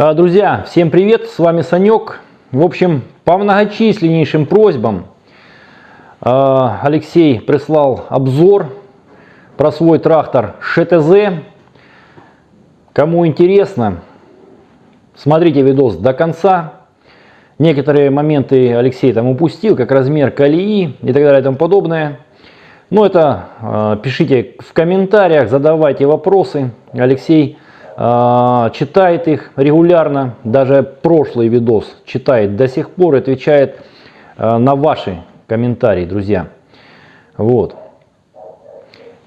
А, Друзья, всем привет, с вами Санек. В общем, по многочисленнейшим просьбам а, Алексей прислал обзор про свой трактор ШТЗ. Кому интересно, смотрите видос до конца. Некоторые моменты Алексей там упустил, как размер колеи и так далее и тому подобное. Но это э, пишите в комментариях, задавайте вопросы. Алексей читает их регулярно, даже прошлый видос читает до сих пор, отвечает э, на ваши комментарии, друзья. Вот.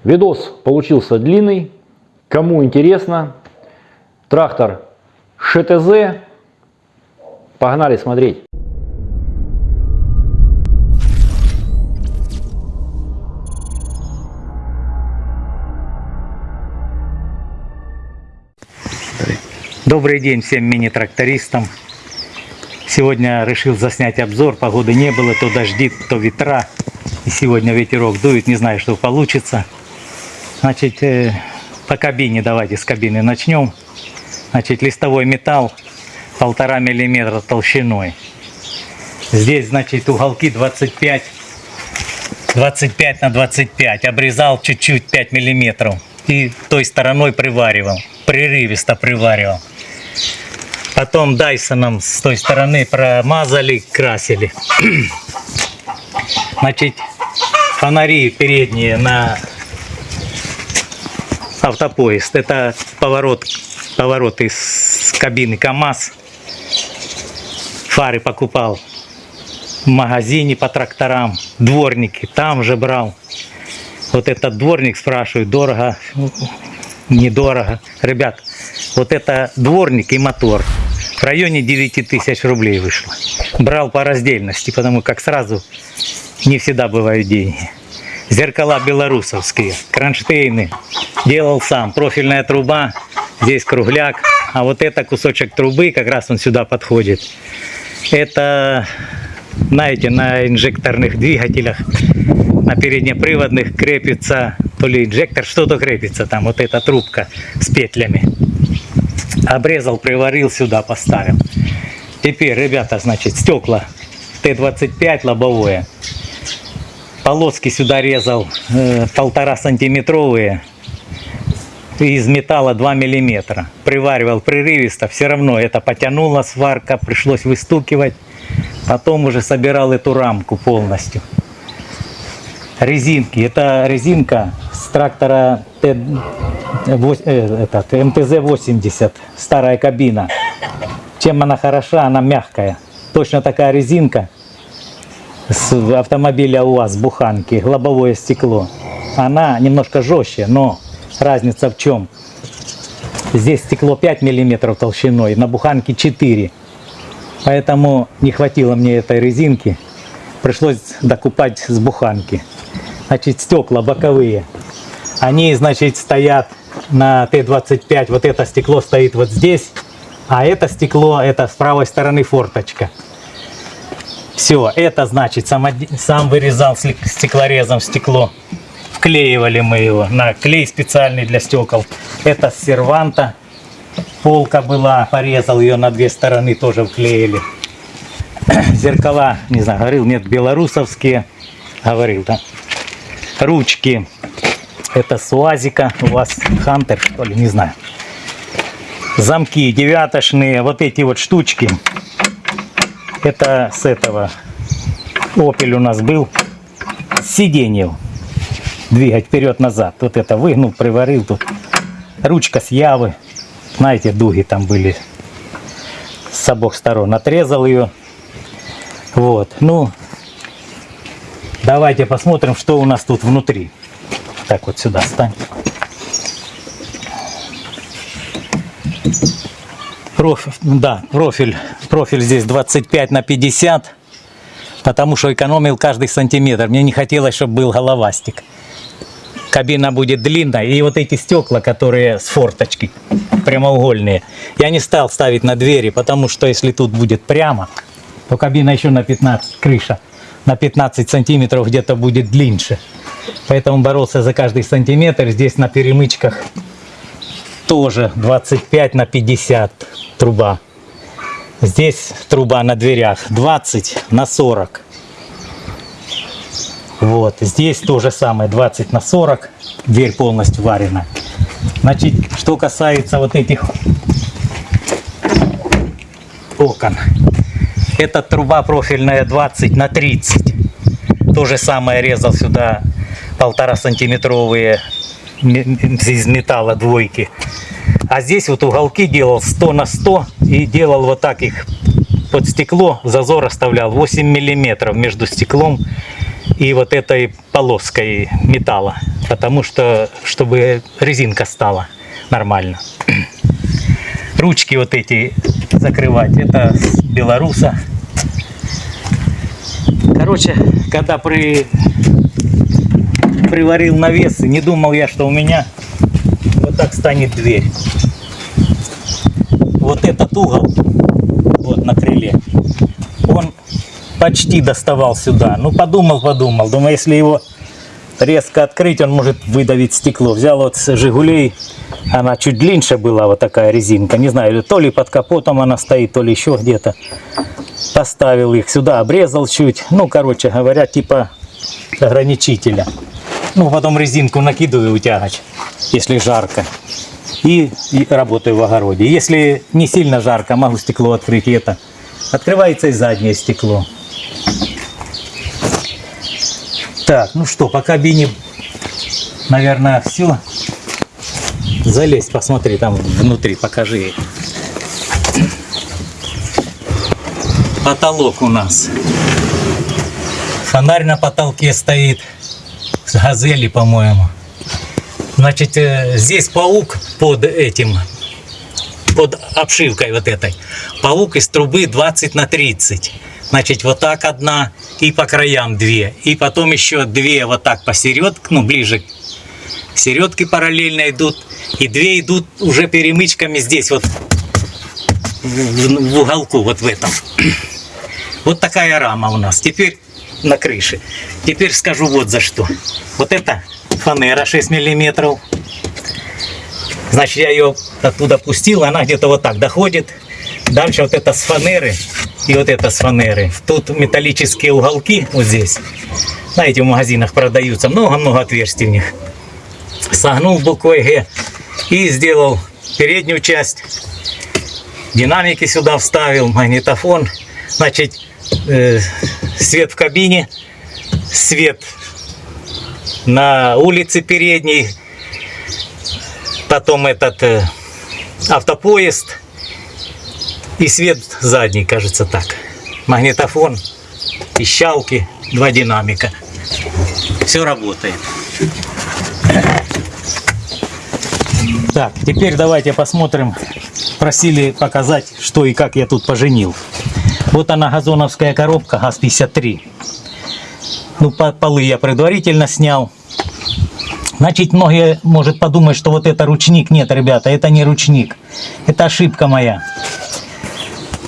Видос получился длинный. Кому интересно, трактор ШТЗ. Погнали смотреть. Добрый день всем мини-трактористам. Сегодня решил заснять обзор. Погоды не было, то дожди, то ветра. И сегодня ветерок дует, не знаю, что получится. Значит, э, по кабине, давайте с кабины начнем. Значит, листовой металл полтора миллиметра толщиной. Здесь, значит, уголки 25, 25 на 25. Обрезал чуть-чуть 5 миллиметров. И той стороной приваривал. Прерывисто приваривал. Потом Дайсоном с той стороны промазали, красили. Значит, фонари передние на автопоезд. Это поворот, поворот из кабины КАМАЗ. Фары покупал в магазине по тракторам. Дворники там же брал. Вот этот дворник спрашивает, дорого, недорого. Ребят, вот это дворник и мотор. В районе 9 тысяч рублей вышло. Брал по раздельности, потому как сразу не всегда бывают деньги. Зеркала белорусовские, кронштейны. Делал сам. Профильная труба, здесь кругляк. А вот это кусочек трубы, как раз он сюда подходит. Это, знаете, на инжекторных двигателях, на переднеприводных крепится, то ли инжектор, что-то крепится там, вот эта трубка с петлями. Обрезал, приварил сюда, поставил. Теперь, ребята, значит, стекла Т-25 лобовое. Полоски сюда резал э, полтора сантиметровые из металла 2 миллиметра. Приваривал прерывисто, все равно это потянула сварка, пришлось выстукивать. Потом уже собирал эту рамку полностью. Резинки. Это резинка с трактора э, этот, МТЗ-80, старая кабина. Чем она хороша, она мягкая. Точно такая резинка с автомобиля УАЗ, буханки, лобовое стекло. Она немножко жестче, но разница в чем? Здесь стекло 5 миллиметров толщиной, на буханке 4. Поэтому не хватило мне этой резинки. Пришлось докупать с буханки. Значит, стекла боковые. Они, значит, стоят на Т-25. Вот это стекло стоит вот здесь. А это стекло, это с правой стороны форточка. Все, это значит, сам, сам вырезал стеклорезом стекло. Вклеивали мы его на клей специальный для стекол. Это серванта. Полка была, порезал ее на две стороны, тоже вклеили. Зеркала, не знаю, говорил, нет, белорусовские. Говорил, да. Ручки. Это с УАЗика. У вас Хантер, что ли, не знаю. Замки девятошные, вот эти вот штучки. Это с этого. Опель у нас был. Сиденье. Двигать вперед-назад. Вот это выгнул, приварил тут. Ручка с Явы. Знаете, дуги там были с обоих сторон. Отрезал ее. Вот. Ну, давайте посмотрим, что у нас тут внутри. Так вот сюда стань. Профиль, да, профиль, профиль здесь 25 на 50, потому что экономил каждый сантиметр. Мне не хотелось, чтобы был головастик. Кабина будет длинная, и вот эти стекла, которые с форточки, прямоугольные, я не стал ставить на двери, потому что если тут будет прямо, то кабина еще на 15, крыша, на 15 сантиметров где-то будет длиннее. Поэтому боролся за каждый сантиметр здесь на перемычках тоже 25 на 50 труба. Здесь труба на дверях 20 на 40. Вот, здесь то же самое, 20 на 40. Дверь полностью варена. Значит, что касается вот этих окон. Это труба профильная 20 на 30. То же самое резал сюда полтора сантиметровые ме- из металла двойки. А здесь вот уголки делал 100 на 100 и делал вот так их под стекло, зазор оставлял 8 миллиметров между стеклом и вот этой полоской металла. Потому что, чтобы резинка стала нормально. Ручки вот эти закрывать, это с белоруса. Короче, когда при, приварил навесы, не думал я, что у меня вот так станет дверь. Вот этот угол, вот на крыле, он почти доставал сюда. Ну, подумал, подумал. Думаю, если его резко открыть, он может выдавить стекло. Взял вот с «Жигулей», она чуть длиннее была, вот такая резинка. Не знаю, то ли под капотом она стоит, то ли еще где-то. Поставил их сюда, обрезал чуть. Ну, короче говоря, типа ограничителя. Ну, потом резинку накидываю утягач, если жарко. И, и работаю в огороде. Если не сильно жарко, могу стекло открыть. И это открывается и заднее стекло. Так, ну что, по кабине, наверное, все. Залезь, посмотри там внутри, покажи. Потолок у нас. Фонарь на потолке стоит. С газели, по-моему. Значит, э, здесь паук под этим, под обшивкой вот этой. Паук из трубы 20 на 30. Значит, вот так одна и по краям две. И потом еще две вот так посередке, ну, ближе середке параллельно идут. И две идут уже перемычками здесь вот в, в- уголку, вот в этом. Вот такая рама у нас. Теперь на крыше. Теперь скажу вот за что. Вот это фанера 6 миллиметров. Значит, я ее оттуда пустил, она где-то вот так доходит. Дальше вот это с фанеры и вот это с фанеры. Тут металлические уголки вот здесь. Знаете, в магазинах продаются много-много отверстий в них. Согнул буквой Г и сделал переднюю часть. Динамики сюда вставил, магнитофон. Значит, э, свет в кабине, свет на улице передней, потом этот э, автопоезд и свет задний, кажется так. Магнитофон, пищалки, два динамика. Все работает. Так, теперь давайте посмотрим. Просили показать, что и как я тут поженил. Вот она газоновская коробка ГАЗ-53. Ну, по- полы я предварительно снял. Значит, многие может подумать, что вот это ручник. Нет, ребята, это не ручник. Это ошибка моя.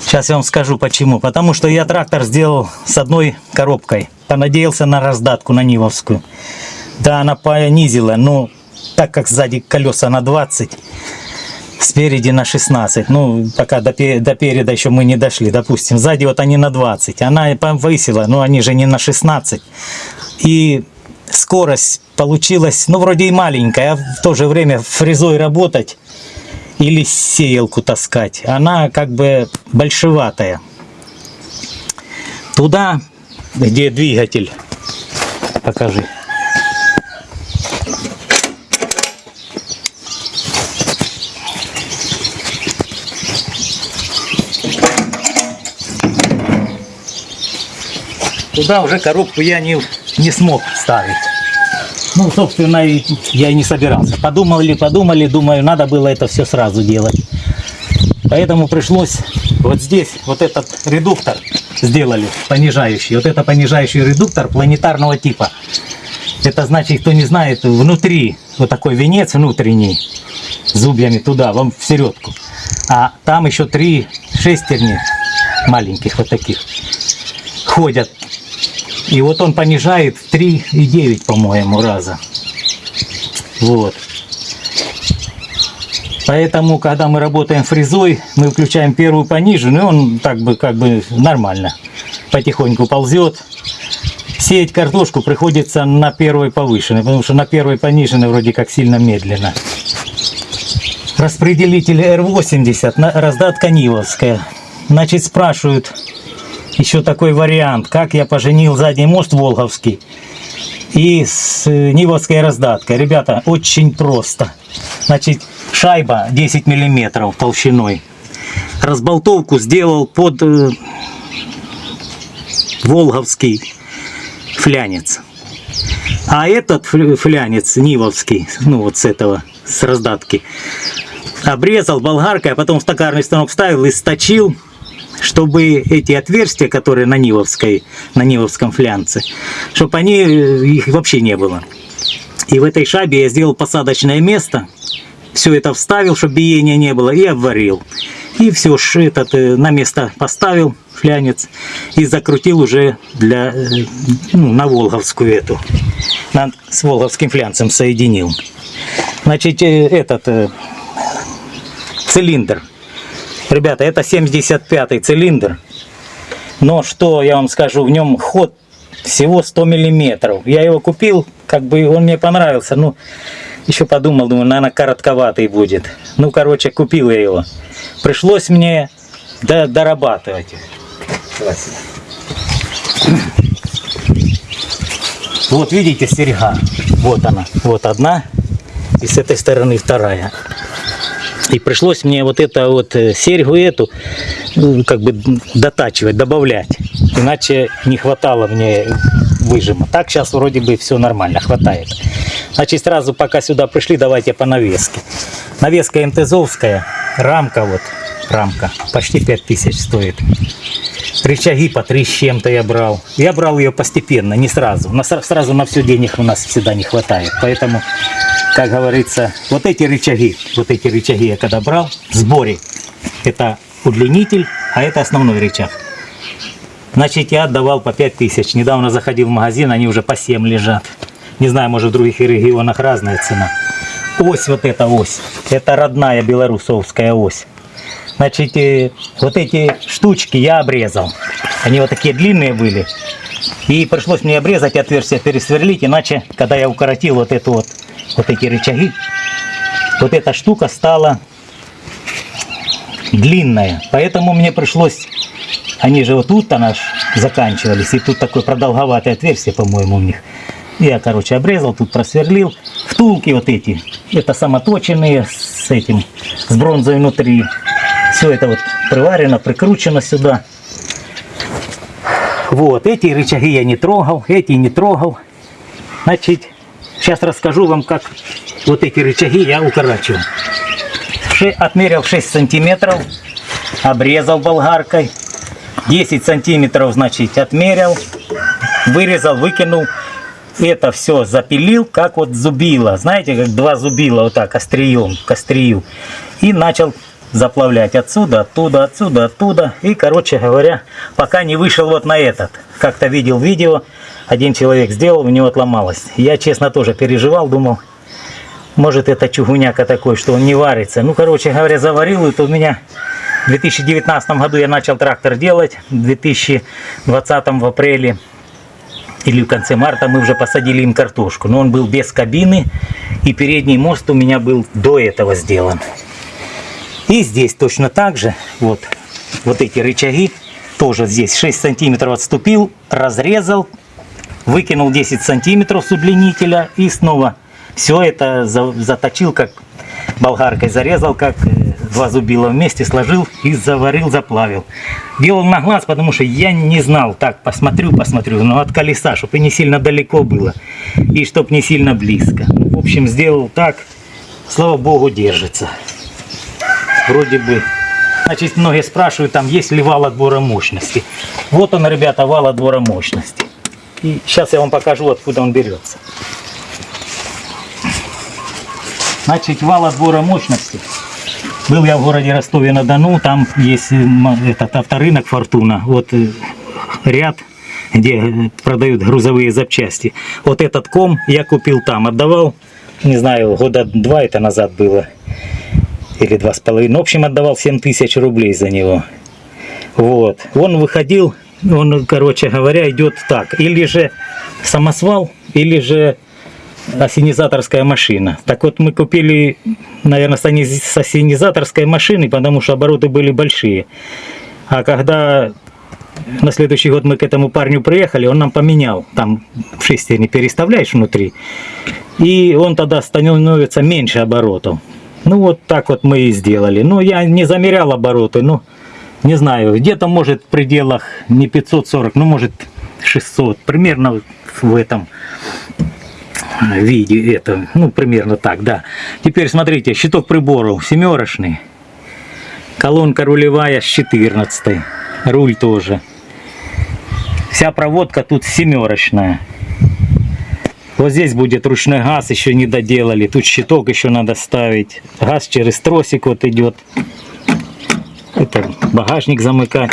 Сейчас я вам скажу почему. Потому что я трактор сделал с одной коробкой. Понадеялся на раздатку, на Нивовскую. Да, она понизила, но так как сзади колеса на 20, спереди на 16. Ну, пока до, до переда еще мы не дошли. Допустим, сзади вот они на 20. Она повысила, но они же не на 16. И скорость получилась, ну, вроде и маленькая, а в то же время фрезой работать или сеялку таскать, она как бы большеватая. Туда, где двигатель, покажи. Туда уже коробку я не, не смог ставить. Ну, собственно, я и не собирался. Подумали, подумали, думаю, надо было это все сразу делать. Поэтому пришлось вот здесь вот этот редуктор сделали, понижающий. Вот это понижающий редуктор планетарного типа. Это значит, кто не знает, внутри вот такой венец внутренний, зубьями туда, вам в середку. А там еще три шестерни маленьких вот таких ходят. И вот он понижает в 3,9, по-моему, раза. Вот. Поэтому, когда мы работаем фрезой, мы включаем первую пониженную, и он так бы, как бы нормально потихоньку ползет. Сеять картошку приходится на первой повышенной, потому что на первой пониженной вроде как сильно медленно. Распределитель R80, на- раздатка Нивовская. Значит, спрашивают еще такой вариант, как я поженил задний мост Волговский и с э, Нивовской раздаткой. Ребята, очень просто. Значит, шайба 10 миллиметров толщиной. Разболтовку сделал под э, Волговский флянец. А этот фля- флянец Нивовский, ну вот с этого, с раздатки, обрезал болгаркой, а потом в токарный станок вставил и сточил, чтобы эти отверстия, которые на Нивовской, на Нивовском флянце, чтобы они, э, их вообще не было. И в этой шайбе я сделал посадочное место, все это вставил, чтобы биения не было, и обварил. И все этот э, на место поставил флянец и закрутил уже для э, ну, на Волговскую эту. На- с Волговским флянцем соединил. Значит, этот цилиндр. Ребята, это 75-й цилиндр. Но что я вам скажу, в нем ход всего 100 миллиметров. Я его купил, как бы он мне понравился. Ну, еще подумал, думаю, наверное, коротковатый будет. Ну, короче, купил я его. Пришлось мне до- дорабатывать. Вот видите, серьга. Вот она. Вот одна. И с этой стороны вторая. И пришлось мне вот это вот э, серьгу эту ну, как бы дотачивать, добавлять. Иначе не хватало мне выжима. Так сейчас вроде бы все нормально, хватает. Значит, сразу пока сюда пришли, давайте по навеске. Навеска МТЗовская, рамка вот, рамка, почти 5000 стоит. Рычаги по три с чем-то я брал. Я брал ее постепенно, не сразу. На, сразу на все денег у нас всегда не хватает. Поэтому, как говорится, вот эти рычаги, вот эти рычаги я когда брал в сборе, это удлинитель, а это основной рычаг. Значит, я отдавал по 5 тысяч. Недавно заходил в магазин, они уже по 7 лежат. Не знаю, может в других регионах разная цена. Ось вот эта ось. Это родная белорусовская ось. Значит, э, вот эти штучки я обрезал. Они вот такие длинные были. И пришлось мне обрезать отверстие, пересверлить, иначе, когда я укоротил вот эту вот, вот эти рычаги, вот эта штука стала длинная. Поэтому мне пришлось, они же вот тут она заканчивались, и тут такое продолговатое отверстие, по-моему, у них. Я, короче, обрезал, тут просверлил. Втулки вот эти, это самоточенные с этим, с бронзой внутри. Все это вот приварено, прикручено сюда. Вот, эти рычаги я не трогал, эти не трогал. Значит, сейчас расскажу вам, как вот эти рычаги я укорачиваю. Отмерил 6 сантиметров, обрезал болгаркой. 10 сантиметров, значит, отмерил, вырезал, выкинул. Это все запилил, как вот зубило. Знаете, как два зубила вот так, острием, к острию. И начал заплавлять отсюда, оттуда, отсюда, оттуда. И, короче говоря, пока не вышел вот на этот. Как-то видел видео, один человек сделал, у него отломалось. Я, честно, тоже переживал, думал, может это чугуняка такой, что он не варится. Ну, короче говоря, заварил, это у меня в 2019 году я начал трактор делать, в 2020 в апреле или в конце марта мы уже посадили им картошку. Но он был без кабины, и передний мост у меня был до этого сделан. И здесь точно так же, вот, вот эти рычаги, тоже здесь 6 сантиметров отступил, разрезал, выкинул 10 сантиметров с удлинителя и снова все это за- заточил, как болгаркой зарезал, как э, два зубила вместе сложил и заварил, заплавил. Делал на глаз, потому что я не знал, так, посмотрю, посмотрю, но от колеса, чтобы не сильно далеко было, и чтобы не сильно близко. В общем, сделал так, слава богу, держится. Вроде бы. Значит, многие спрашивают, там есть ли вал отбора мощности. Вот он, ребята, вал отбора мощности. И сейчас я вам покажу, откуда он берется. Значит, вал отбора мощности. Был я в городе Ростове-на-Дону, там есть э, этот авторынок Фортуна, вот э, ряд, где э, продают грузовые запчасти. Вот этот ком я купил там, отдавал, не знаю, года два это назад было. Или два с половиной. В общем, отдавал 7 тысяч рублей за него. Вот. Он выходил, он, короче говоря, идет так. Или же самосвал, или же осенизаторская машина. Так вот, мы купили, наверное, с осенизаторской машины, потому что обороты были большие. А когда на следующий год мы к этому парню приехали, он нам поменял. Там шестерни переставляешь внутри. И он тогда становится меньше оборотов. Ну вот так вот мы и сделали. Ну я не замерял обороты, ну не знаю, где-то может в пределах не 540, ну может 600, примерно в этом виде это, ну примерно так, да. Теперь смотрите, щиток приборов семерочный, колонка рулевая с 14, руль тоже. Вся проводка тут семерочная. Вот здесь будет ручной газ, еще не доделали. Тут щиток еще надо ставить. Газ через тросик вот идет. Это багажник замыкать,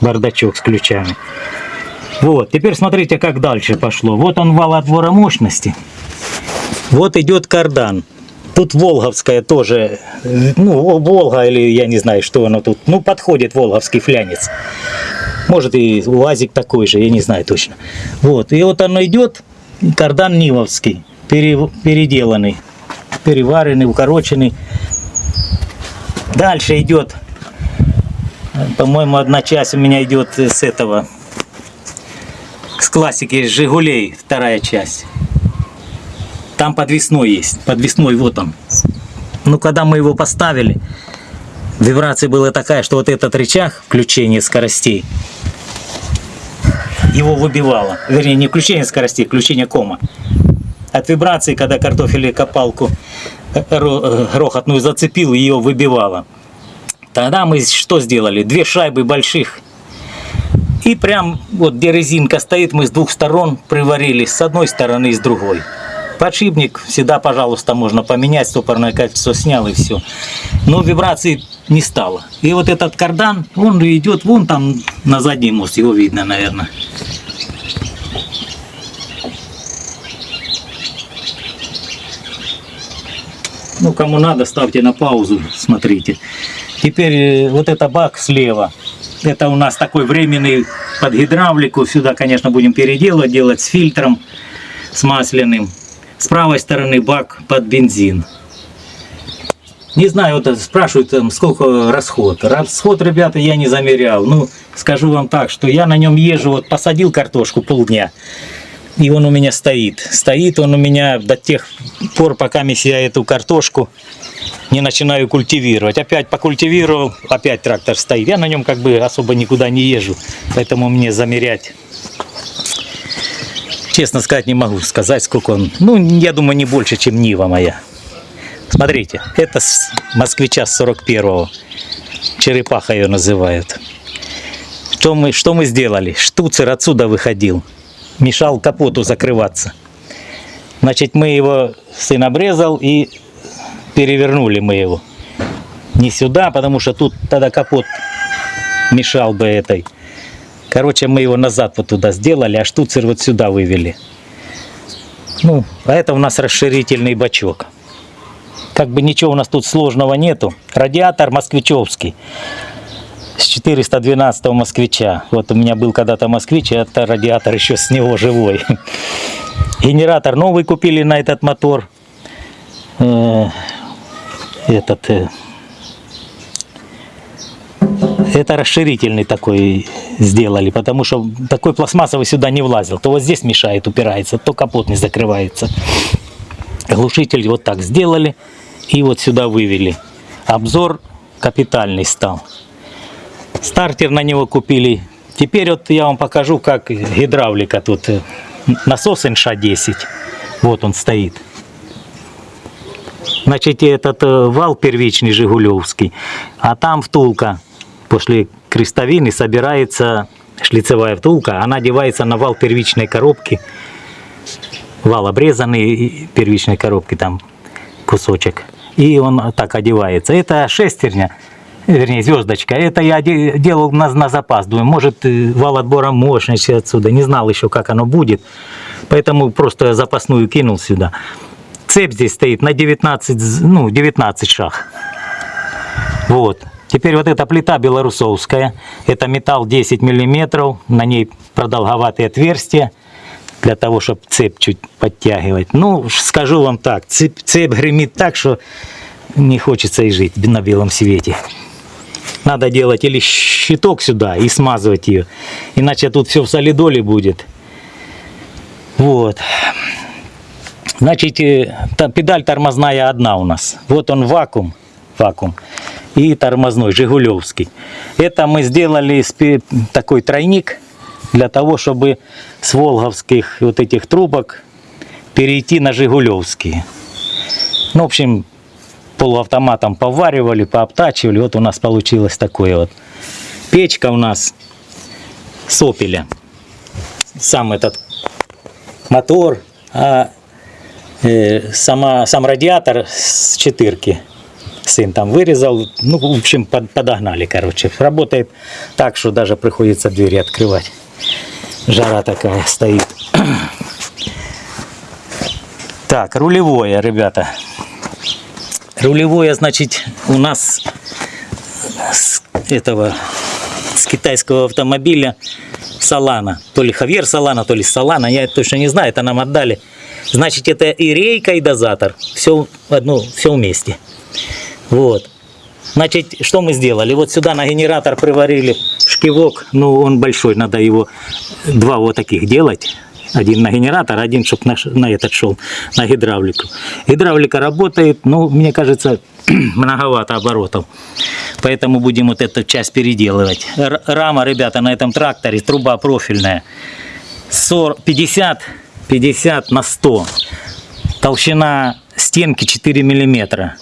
бардачок с ключами. Вот, теперь смотрите, как дальше пошло. Вот он вал отбора мощности. Вот идет кардан. Тут Волговская тоже, ну, Волга или я не знаю, что оно тут. Ну, подходит Волговский флянец. Может и УАЗик такой же, я не знаю точно. Вот, и вот оно идет, кардан Нивовский, пере- переделанный, переваренный, укороченный. Дальше идет, по-моему, одна часть у меня идет с этого, с классики Жигулей, вторая часть. Там подвесной есть, подвесной вот он. Ну, когда мы его поставили, вибрация была такая, что вот этот рычаг включения скоростей, его выбивало. Вернее, не включение скоростей, включение кома. От вибрации, когда картофель копалку э, э, грохотную зацепил, ее выбивало. Тогда мы что сделали? Две шайбы больших. И прям вот где резинка стоит, мы с двух сторон приварили, с одной стороны и с другой. Подшипник всегда, пожалуйста, можно поменять, стопорное кольцо снял и все. Но вибрации не стало. И вот этот кардан, он идет вон там на задний мост, его видно, наверное. Ну, кому надо, ставьте на паузу, смотрите. Теперь э, вот это бак слева. Это у нас такой временный под гидравлику. Сюда, конечно, будем переделывать, делать с фильтром, с масляным. С правой стороны бак под бензин. Не знаю, вот спрашивают, там, сколько расход. Расход, ребята, я не замерял. Ну, скажу вам так, что я на нем езжу, вот посадил картошку полдня, и он у меня стоит. Стоит он у меня до тех пор, пока я эту картошку не начинаю культивировать. Опять покультивировал, опять трактор стоит. Я на нем как бы особо никуда не езжу, поэтому мне замерять. Честно сказать, не могу сказать, сколько он. Ну, я думаю, не больше, чем Нива моя. Смотрите, это с москвича с 41-го. Черепаха ее называют. Что мы, что мы сделали? Штуцер отсюда выходил. Мешал капоту закрываться. Значит, мы его сын обрезал и перевернули мы его. Не сюда, потому что тут тогда капот мешал бы этой. Короче, мы его назад вот туда сделали, а штуцер вот сюда вывели. Ну, а это у нас расширительный бачок. Как бы ничего у нас тут сложного нету. Радиатор москвичевский. С 412 москвича. Вот у меня был когда-то москвич, и это радиатор еще с него живой. Генератор новый купили на этот мотор. Э, Этот э, это расширительный такой сделали, потому что такой пластмассовый сюда не влазил. То вот здесь мешает, упирается, то капот не закрывается. Глушитель вот так сделали и вот сюда вывели. Обзор капитальный стал. Стартер на него купили. Теперь вот я вам покажу, как гидравлика тут. Насос НШ-10. Вот он стоит. Значит, этот э, вал первичный Жигулевский, а там втулка после крестовины собирается шлицевая втулка, она одевается на вал первичной коробки. Вал обрезанный первичной коробки там кусочек. И он так одевается. Это шестерня, вернее звездочка. Это я де- делал на, на запас. Думаю, может э, вал отбора мощности отсюда. Не знал еще, как оно будет. Поэтому просто запасную кинул сюда. Цепь здесь стоит на 19, з- ну, 19 шаг. Вот. Теперь вот эта плита белорусовская. Это металл 10 миллиметров. На ней продолговатые отверстия для того, чтобы цепь чуть подтягивать. Ну, скажу вам так, цепь, цепь гремит так, что не хочется и жить на белом свете. Надо делать или щиток сюда и смазывать ее, иначе тут все в солидоле будет. Вот. Значит, э, педаль тормозная одна у нас. Вот он вакуум, вакуум и тормозной, Жигулевский. Это мы сделали такой тройник для того, чтобы с волговских вот этих трубок перейти на Жигулевские. Ну, в общем, полуавтоматом поваривали, пообтачивали. Вот у нас получилось такое вот. Печка у нас с опеля. Сам этот мотор, а э, сама, сам радиатор с четырки. Сын там вырезал, ну, в общем, под- подогнали, короче. Работает так, что даже приходится двери открывать. Жара такая стоит. Так, рулевое, ребята. Рулевое, значит, у нас с этого с китайского автомобиля Салана. То ли Хавьер Салана, то ли Салана, я точно не знаю, это нам отдали. Значит, это и рейка, и дозатор. Все, одно, все вместе. Вот. Значит, что мы сделали? Вот сюда на генератор приварили шкивок, ну он большой, надо его два вот таких делать. Один на генератор, один, чтобы на, на этот шел, на гидравлику. Гидравлика работает, ну, мне кажется, многовато оборотов. Поэтому будем вот эту часть переделывать. Р- рама, ребята, на этом тракторе, труба профильная. 40, 50, 50 на 100. Толщина стенки 4 миллиметра.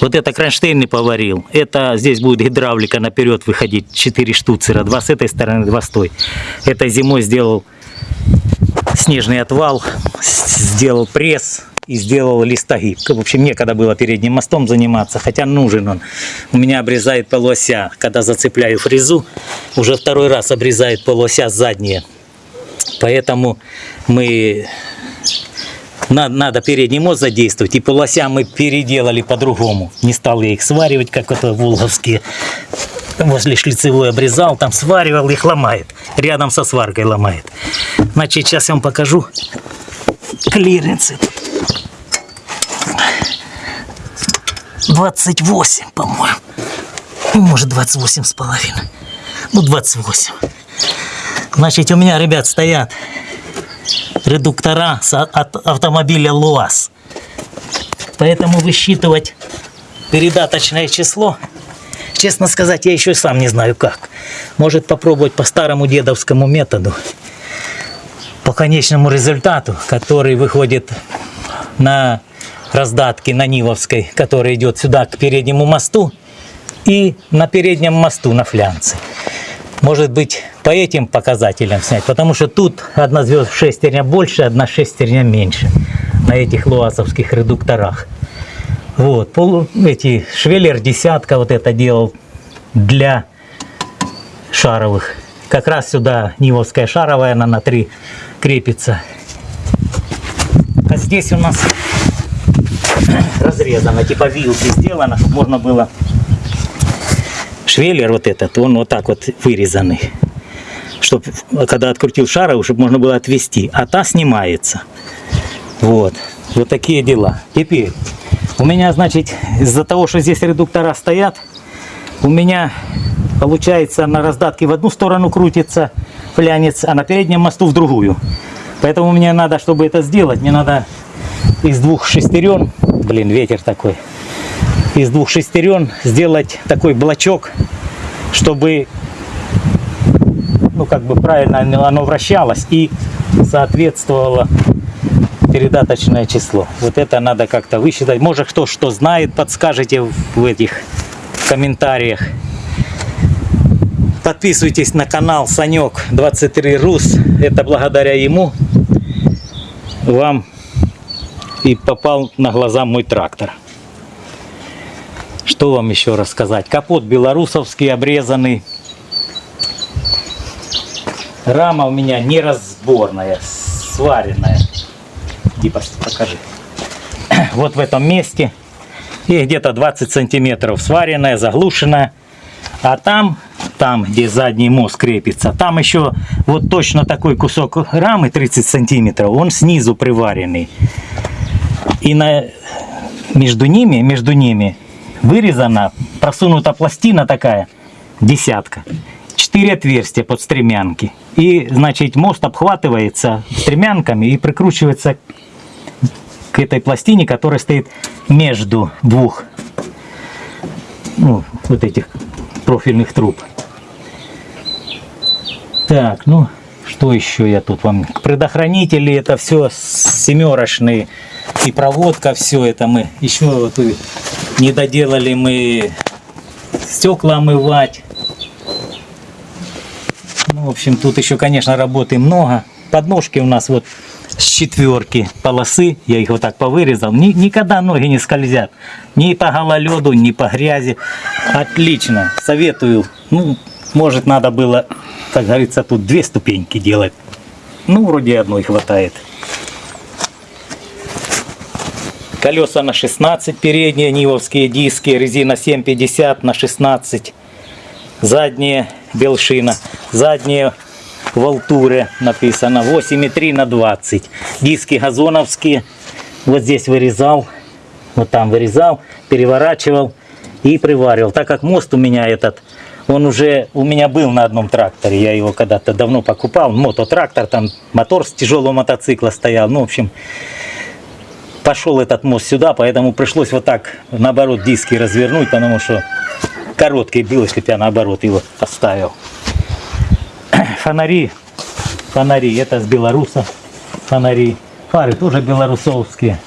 Вот это кронштейн поварил. Это здесь будет гидравлика наперед выходить. 4 штуцера. Два с этой стороны, два с той. Это зимой сделал снежный отвал, сделал пресс и сделал листогиб. В общем, некогда было передним мостом заниматься, хотя нужен он. У меня обрезает полуося. Когда зацепляю фрезу, уже второй раз обрезает полуося задние. Поэтому мы надо, надо передний мост задействовать, и полося мы переделали по-другому. Не стал я их сваривать, как это волговские. Возле шлицевой обрезал, там сваривал, их ломает. Рядом со сваркой ломает. Значит, сейчас я вам покажу клиренсы. 28, по-моему. Ну, Может, 28 с половиной. Ну, 28. Значит, у меня, ребят, стоят редуктора с- от автомобиля ЛуАЗ. Поэтому высчитывать передаточное число, честно сказать, я еще сам не знаю как. Может попробовать по старому дедовскому методу, по конечному результату, который выходит на раздатке на Нивовской, который идет сюда к переднему мосту, и на переднем мосту на флянце. Может быть, по этим показателям снять, потому что тут одна звезд шестерня больше, одна шестерня меньше на этих луазовских редукторах. Вот, полу, эти швеллер десятка вот это делал для шаровых. Как раз сюда Нивовская шаровая, она на три крепится. А здесь у нас разрезано, типа вилки сделано, чтобы можно было швеллер вот этот, он вот так вот вырезанный. Чтобы, когда открутил шаровую, чтобы можно было отвести. А та снимается. Вот. Вот такие дела. Теперь, у меня, значит, из-за того, что здесь редуктора стоят, у меня получается на раздатке в одну сторону крутится флянец, а на переднем мосту в другую. Поэтому мне надо, чтобы это сделать, мне надо из двух шестерен, блин, ветер такой, из двух шестерен сделать такой блочок, чтобы ну как бы правильно оно- вращалось и соответствовало передаточное число. Вот это надо как-то высчитать. Может кто что знает, подскажите в этих комментариях. Подписывайтесь на канал Санек 23 Рус. Это благодаря ему вам и попал на глаза мой трактор. Что вам еще рассказать? Капот белорусовский обрезанный. Рама у меня неразборная, сваренная. Пошли, покажи. Вот в этом месте и где-то 20 сантиметров сваренная, заглушенная. А там, там, где задний мост крепится, там еще вот точно такой кусок рамы 30 сантиметров, он снизу приваренный. И на, между ними, между ними вырезана, просунута пластина такая, десятка. Четыре отверстия под стремянки. И, значит, мост обхватывается стремянками и прикручивается к этой пластине, которая стоит между двух ну, вот этих профильных труб. Так, ну, что еще я тут вам... Предохранители, это все семерочные. И проводка, все это мы... Еще вот не доделали мы стекла омывать. Ну, в общем, тут еще, конечно, работы много. Подножки у нас вот с четверки полосы, я их вот так повырезал, Ни- никогда ноги не скользят. Ни по гололеду, ни по грязи. Отлично, советую. Ну, может, надо было, как говорится, тут две ступеньки делать. Ну, вроде одной хватает. Колеса на 16 передние, нивовские диски, резина 7,50 на 16. Задние белшина, задние в Алтуре написано 8,3 на 20. Диски газоновские, вот здесь вырезал, вот там вырезал, переворачивал и приваривал. Так как мост у меня этот, он уже у меня был на одном тракторе, я его когда-то давно покупал, мототрактор, там мотор с тяжелого мотоцикла стоял, ну в общем пошел этот мост сюда, поэтому пришлось вот так наоборот диски развернуть, потому что если бы я наоборот его оставил. Фонари, фонари, это с белоруса фонари. Фары тоже белорусовские.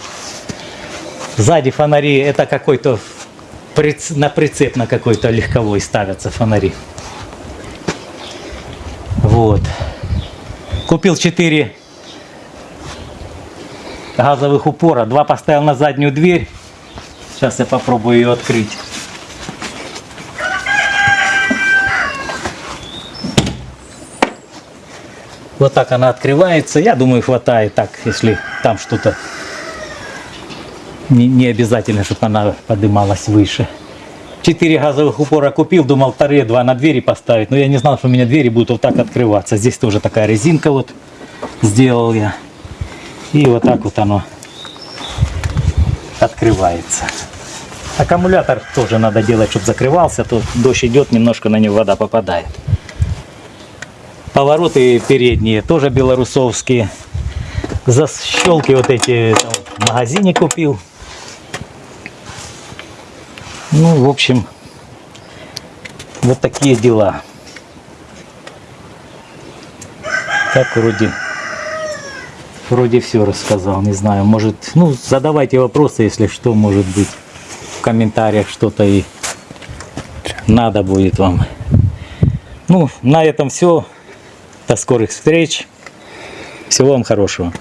Сзади фонари, это какой-то на прицеп на какой-то легковой ставятся фонари. Вот. Купил 4 газовых упора. Два поставил на заднюю дверь. Сейчас я попробую ее открыть. Вот так она открывается. Я думаю, хватает так, если там что-то не, не обязательно, чтобы она поднималась выше. Четыре газовых упора купил, думал вторые два на двери поставить, но я не знал, что у меня двери будут вот так открываться. Здесь тоже такая резинка вот сделал я. И вот так вот оно открывается. Аккумулятор тоже надо делать, чтобы закрывался, а то дождь идет, немножко на него вода попадает. Повороты передние тоже белорусовские. Защелки вот эти там, в магазине купил. Ну, в общем, вот такие дела. Так вроде, вроде все рассказал, не знаю, может, ну, задавайте вопросы, если что, может быть, в комментариях что-то и надо будет вам. Ну, на этом все. До скорых встреч. Всего вам хорошего.